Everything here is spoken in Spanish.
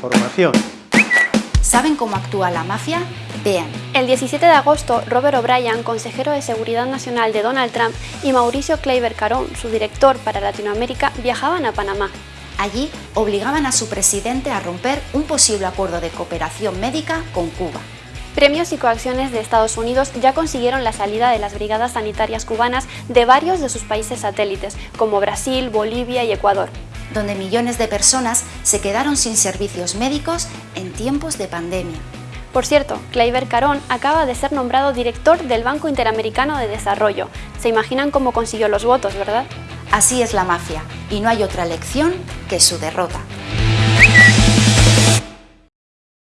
Información. ¿Saben cómo actúa la mafia? Vean. El 17 de agosto, Robert O'Brien, consejero de Seguridad Nacional de Donald Trump, y Mauricio Kleiber Carón, su director para Latinoamérica, viajaban a Panamá. Allí obligaban a su presidente a romper un posible acuerdo de cooperación médica con Cuba. Premios y coacciones de Estados Unidos ya consiguieron la salida de las brigadas sanitarias cubanas de varios de sus países satélites, como Brasil, Bolivia y Ecuador donde millones de personas se quedaron sin servicios médicos en tiempos de pandemia. Por cierto, Kleiber Carón acaba de ser nombrado director del Banco Interamericano de Desarrollo. Se imaginan cómo consiguió los votos, ¿verdad? Así es la mafia, y no hay otra lección que su derrota.